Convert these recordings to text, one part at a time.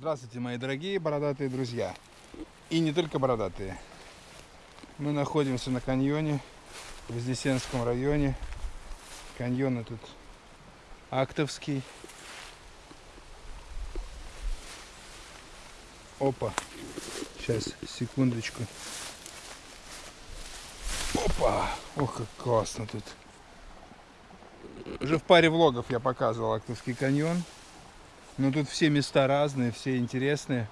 Здравствуйте, мои дорогие бородатые друзья. И не только бородатые. Мы находимся на каньоне в Вознесенском районе. Каньон этот Актовский. Опа. Сейчас, секундочку. Опа! Ох, как классно тут. Уже в паре влогов я показывал Актовский каньон. Но тут все места разные, все интересные.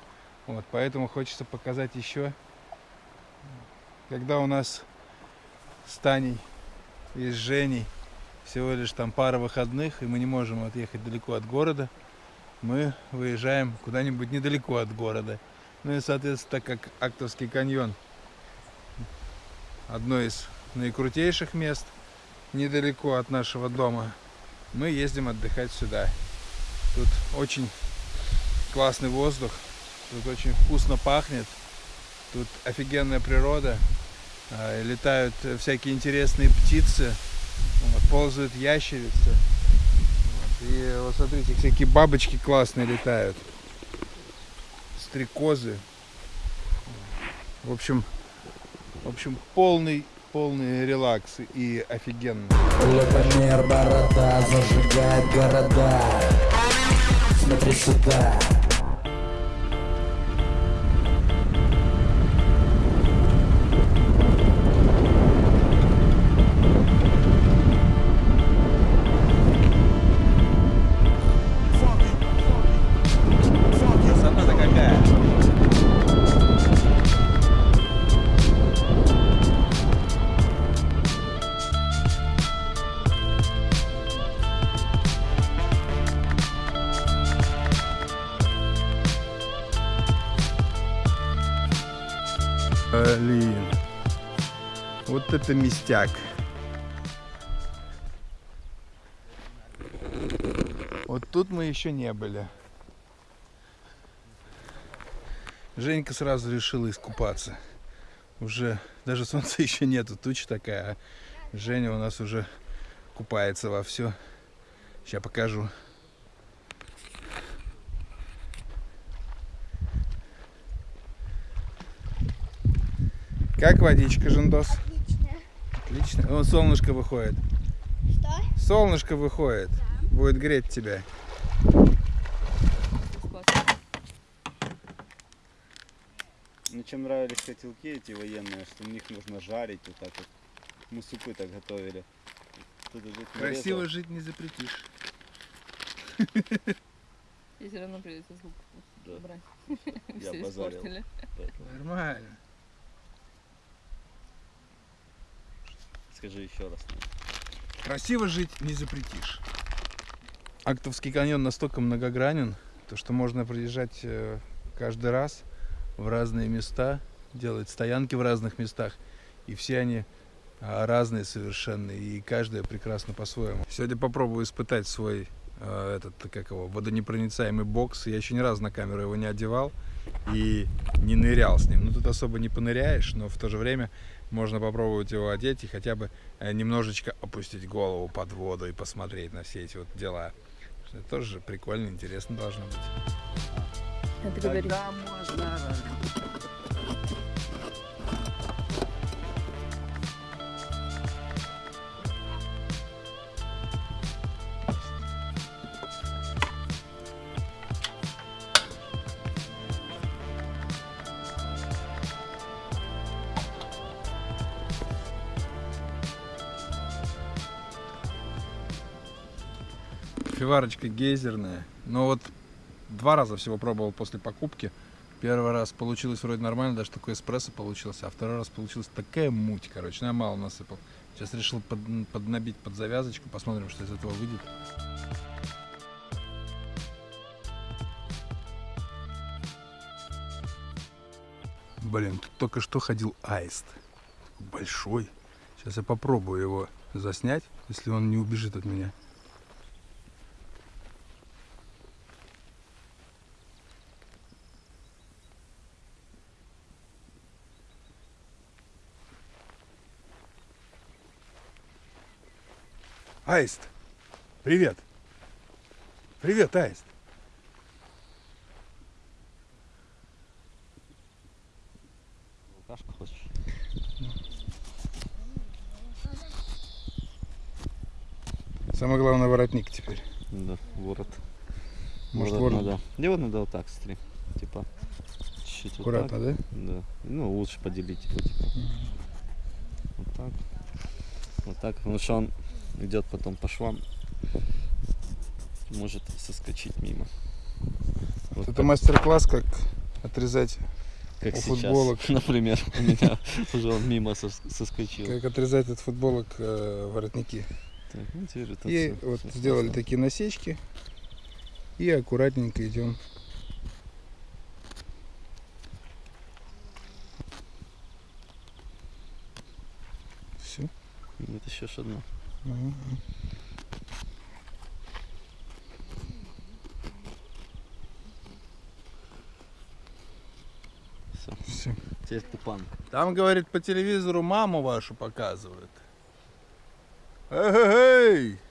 Вот, поэтому хочется показать еще. Когда у нас с Таней и с Женей всего лишь там пара выходных, и мы не можем отъехать далеко от города, мы выезжаем куда-нибудь недалеко от города. Ну и, соответственно, так как Актовский каньон одно из наикрутейших мест недалеко от нашего дома, мы ездим отдыхать сюда. Тут очень классный воздух, тут очень вкусно пахнет, тут офигенная природа, а, летают всякие интересные птицы, ползают ящерицы. И вот смотрите, всякие бабочки классные летают, стрекозы. В общем, в общем, полный полный релакс и офигенно. Лепомер борода зажигает города Смотри сюда это местяк. Вот тут мы еще не были. Женька сразу решила искупаться. Уже даже солнца еще нету, туча такая. А Женя у нас уже купается во все. Сейчас покажу. Как водичка, Жендос? Отлично. Вон солнышко выходит. Что? Солнышко выходит. Будет греть тебя. Мне чем нравились котелки эти военные, что в них нужно жарить вот так вот. Мы супы так готовили. Красиво нарезал. жить не запретишь. И все равно придется звук Да. убрать. Я Все базарил. Нормально. Скажи еще раз. Красиво жить не запретишь. Актовский каньон настолько многогранен, то что можно приезжать э, каждый раз в разные места, делать стоянки в разных местах, и все они а, разные совершенно, и каждая прекрасно по-своему. Сегодня попробую испытать свой э, этот, как его, водонепроницаемый бокс. Я еще ни разу на камеру его не одевал и не нырял с ним. Ну, тут особо не поныряешь, но в то же время можно попробовать его одеть и хотя бы э, немножечко опустить голову под воду и посмотреть на все эти вот дела. Это тоже прикольно, интересно должно быть. Это говорит. Когда можно Фиварочка гейзерная. Но вот два раза всего пробовал после покупки. Первый раз получилось вроде нормально, даже такой эспрессо получился, а второй раз получилась такая муть, короче, ну, я мало насыпал. Сейчас решил под, поднабить под завязочку, посмотрим, что из этого выйдет. Блин, тут только что ходил аист. Большой. Сейчас я попробую его заснять, если он не убежит от меня. Аист, привет. Привет, Аист. Самое главное воротник теперь. Да, ворот. Может, ворот, ворот... надо. Его надо вот так стри, Типа чуть-чуть. Аккуратно, вот так. да? Да. Ну, лучше поделить его, типа. Угу. Вот так. Вот так. Потому что он идет потом по швам. Может соскочить мимо. Вот Это мастер-класс, как отрезать, как у сейчас, футболок. например, у меня уже он мимо сос- соскочил. как отрезать от футболок э, воротники. Так, ну, И всё- вот всё сделали классно. такие насечки. И аккуратненько идем. Все. Вытащишь одну. Все. Все. Теперь тупан. Там, говорит, по телевизору маму вашу показывают. Эй! Крутяк.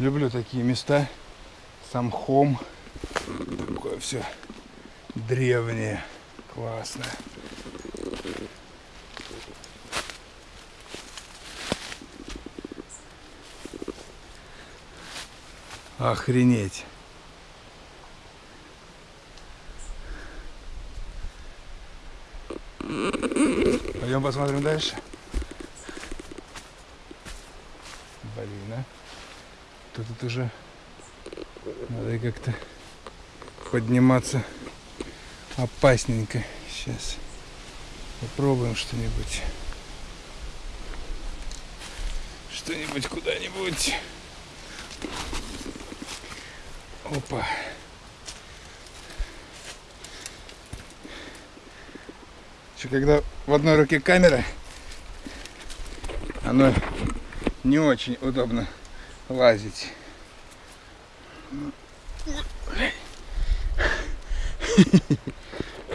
Люблю такие места. Сам хом. Такое все древнее. Классно. Охренеть. Пойдем посмотрим дальше. Блин, а. Тут это уже надо как-то подниматься опасненько. Сейчас попробуем что-нибудь. Что-нибудь куда-нибудь. Опа. Еще когда в одной руке камера, оно не очень удобно лазить.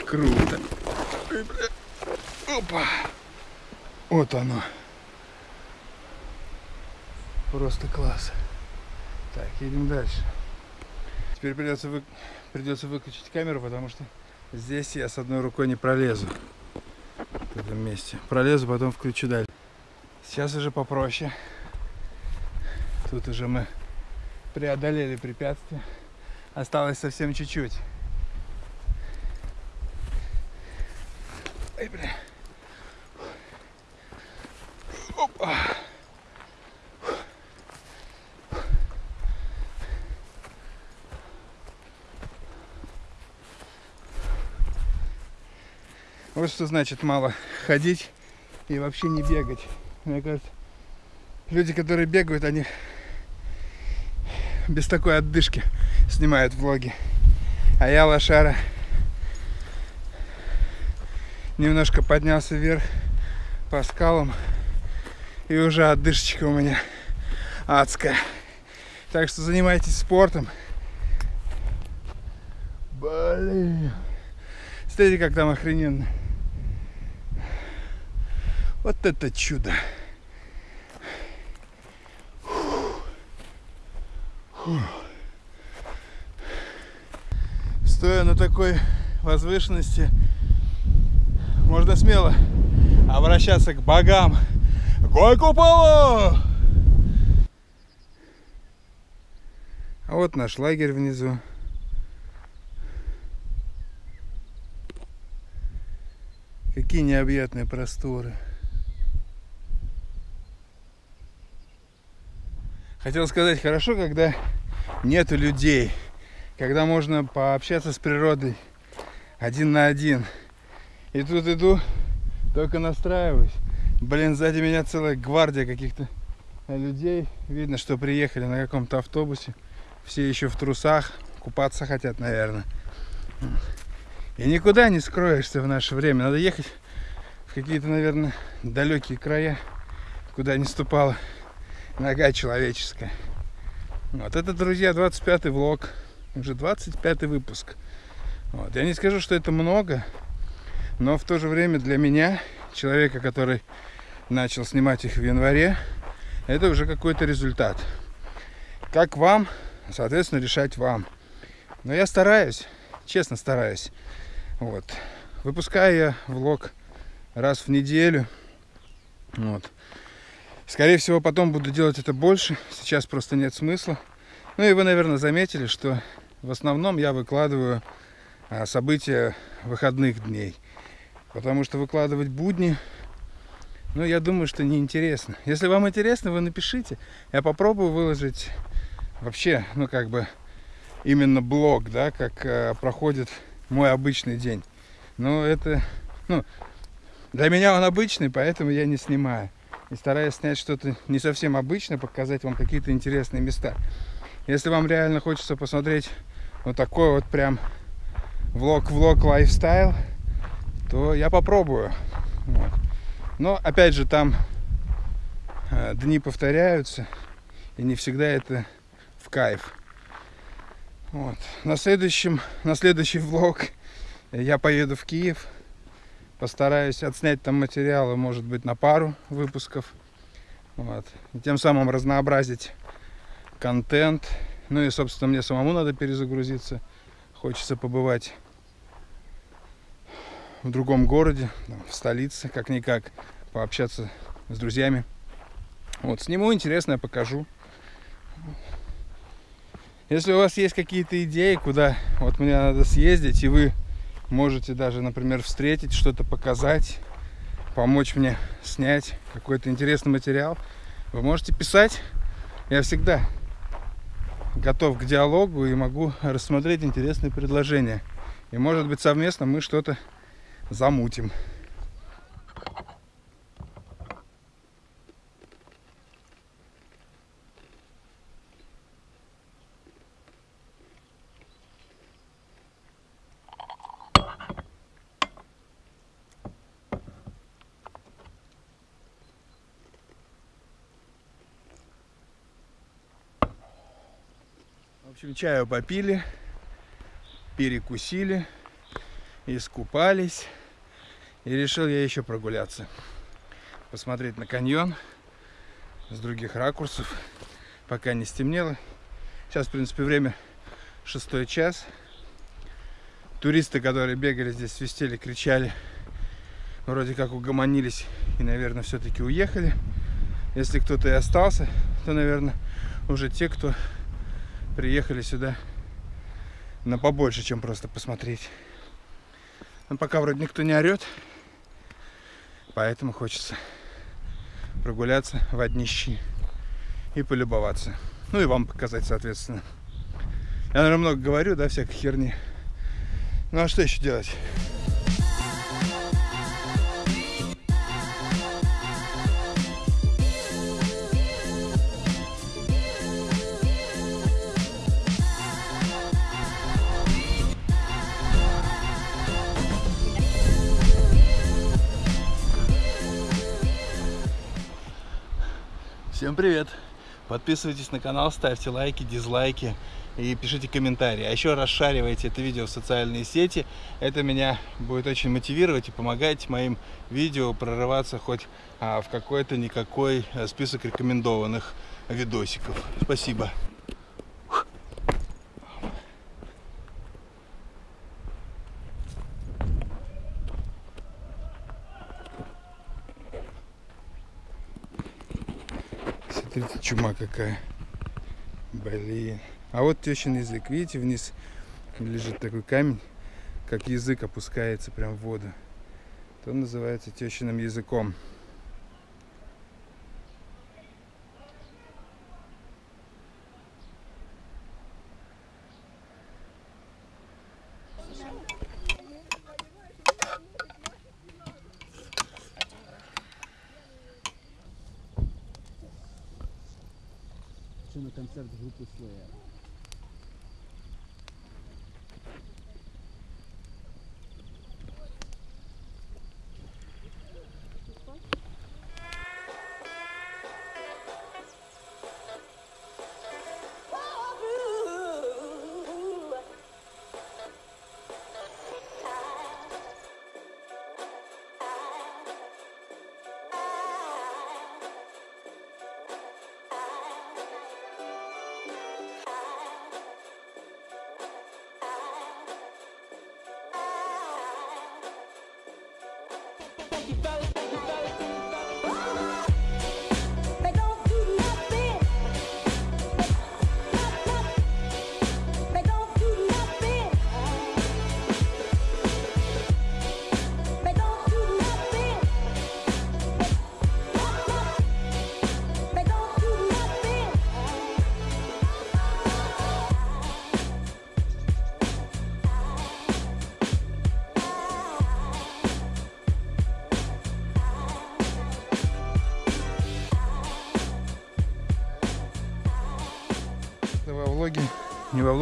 Круто. Ой. Опа. Вот оно. Просто класс. Так, едем дальше. Теперь придется, вы... придется выключить камеру, потому что здесь я с одной рукой не пролезу. В этом месте. Пролезу, потом включу дальше. Сейчас уже попроще. Тут уже мы преодолели препятствие. Осталось совсем чуть-чуть. Ай, бля. Опа. Вот что значит мало ходить и вообще не бегать. Мне кажется, люди, которые бегают, они без такой отдышки снимают влоги. А я лошара немножко поднялся вверх по скалам и уже отдышечка у меня адская. Так что занимайтесь спортом. Блин. Смотрите, как там охрененно. Вот это чудо. Стоя на такой возвышенности, можно смело обращаться к богам. Гой куполу! А вот наш лагерь внизу. Какие необъятные просторы. Хотел сказать, хорошо, когда нету людей, когда можно пообщаться с природой один на один. И тут иду, только настраиваюсь. Блин, сзади меня целая гвардия каких-то людей. Видно, что приехали на каком-то автобусе. Все еще в трусах, купаться хотят, наверное. И никуда не скроешься в наше время. Надо ехать в какие-то, наверное, далекие края, куда не ступала нога человеческая. Вот это, друзья, 25-й влог. Уже 25-й выпуск. Вот. Я не скажу, что это много, но в то же время для меня, человека, который начал снимать их в январе, это уже какой-то результат. Как вам, соответственно, решать вам. Но я стараюсь, честно стараюсь. Вот. Выпускаю я влог раз в неделю. Вот. Скорее всего, потом буду делать это больше. Сейчас просто нет смысла. Ну и вы, наверное, заметили, что в основном я выкладываю а, события выходных дней. Потому что выкладывать будни, ну, я думаю, что неинтересно. Если вам интересно, вы напишите. Я попробую выложить вообще, ну, как бы, именно блог, да, как э, проходит мой обычный день. Но это, ну, для меня он обычный, поэтому я не снимаю. И стараюсь снять что-то не совсем обычное, показать вам какие-то интересные места. Если вам реально хочется посмотреть вот такой вот прям влог-влог лайфстайл, то я попробую. Вот. Но опять же там э, дни повторяются, и не всегда это в кайф. Вот. На следующем, на следующий влог я поеду в Киев. Постараюсь отснять там материалы, может быть, на пару выпусков. Вот. И тем самым разнообразить контент. Ну и, собственно, мне самому надо перезагрузиться. Хочется побывать в другом городе, в столице, как-никак, пообщаться с друзьями. Вот, сниму интересное, покажу. Если у вас есть какие-то идеи, куда вот мне надо съездить, и вы можете даже, например, встретить, что-то показать, помочь мне снять какой-то интересный материал, вы можете писать. Я всегда готов к диалогу и могу рассмотреть интересные предложения. И может быть совместно мы что-то замутим. Общем, чаю попили, перекусили, искупались. И решил я еще прогуляться. Посмотреть на каньон с других ракурсов, пока не стемнело. Сейчас, в принципе, время шестой час. Туристы, которые бегали здесь, свистели, кричали, вроде как угомонились и, наверное, все-таки уехали. Если кто-то и остался, то, наверное, уже те, кто приехали сюда на побольше, чем просто посмотреть. Но пока вроде никто не орет, поэтому хочется прогуляться в однищи и полюбоваться. Ну и вам показать, соответственно. Я, наверное, много говорю, да, всякой херни. Ну а что еще делать? Всем привет! Подписывайтесь на канал, ставьте лайки, дизлайки и пишите комментарии. А еще расшаривайте это видео в социальные сети. Это меня будет очень мотивировать и помогать моим видео прорываться хоть а, в какой-то никакой а, список рекомендованных видосиков. Спасибо. Смотрите, чума какая. Блин. А вот тещин язык. Видите, вниз лежит такой камень, как язык опускается прям в воду. То называется тещиным языком. Что на концерт группы Slayer?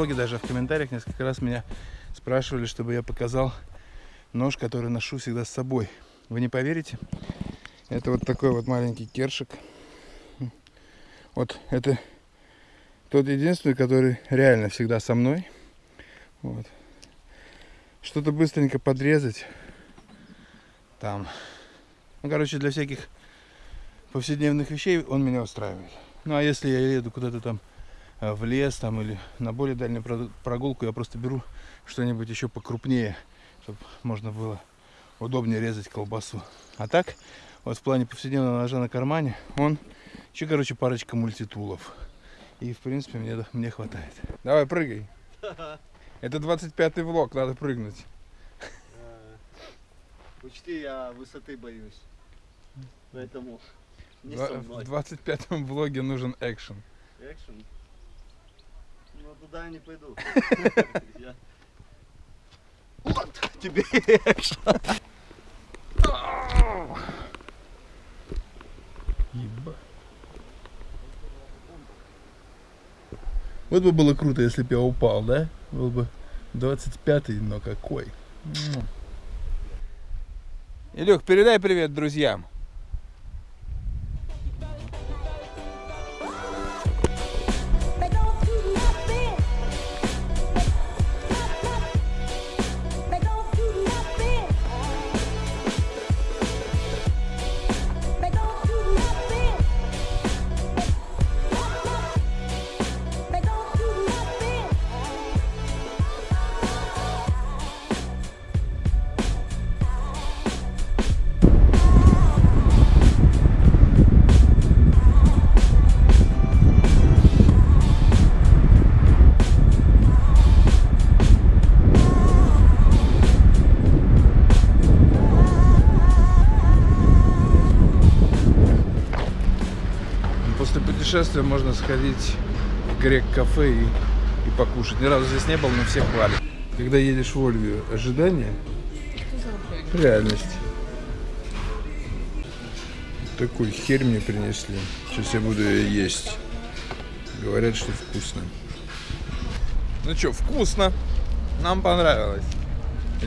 Влоге, даже в комментариях несколько раз меня спрашивали, чтобы я показал нож, который ношу всегда с собой. Вы не поверите? Это вот такой вот маленький кершик. Вот это тот единственный, который реально всегда со мной. Вот. Что-то быстренько подрезать. Там. Ну, короче, для всяких повседневных вещей он меня устраивает. Ну, а если я еду куда-то там в лес там или на более дальнюю про- прогулку, я просто беру что-нибудь еще покрупнее, чтобы можно было удобнее резать колбасу. А так, вот в плане повседневного ножа на кармане, он еще, короче, парочка мультитулов. И, в принципе, мне, мне хватает. Давай, прыгай. Это 25-й влог, надо прыгнуть. Учти, я высоты боюсь. Поэтому не со В мной. 25-м влоге нужен экшен. Экшен? Ну, туда я не пойду. Вот тебе экшен. Еба. Вот бы было круто, если бы я упал, да? Был бы 25-й, но какой. Илюх, передай привет друзьям. После путешествия можно сходить в грек-кафе и, и покушать. Ни разу здесь не был, но все хвалят. Когда едешь в Ольвию, ожидание, реальность. Такую херь мне принесли. Сейчас я буду ее есть. Говорят, что вкусно. Ну что, вкусно. Нам понравилось.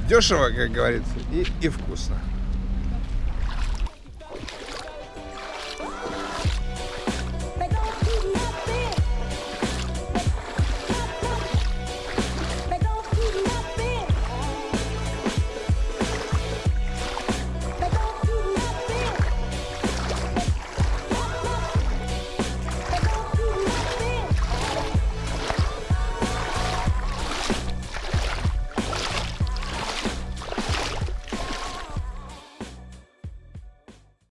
Дешево, как говорится, и, и вкусно.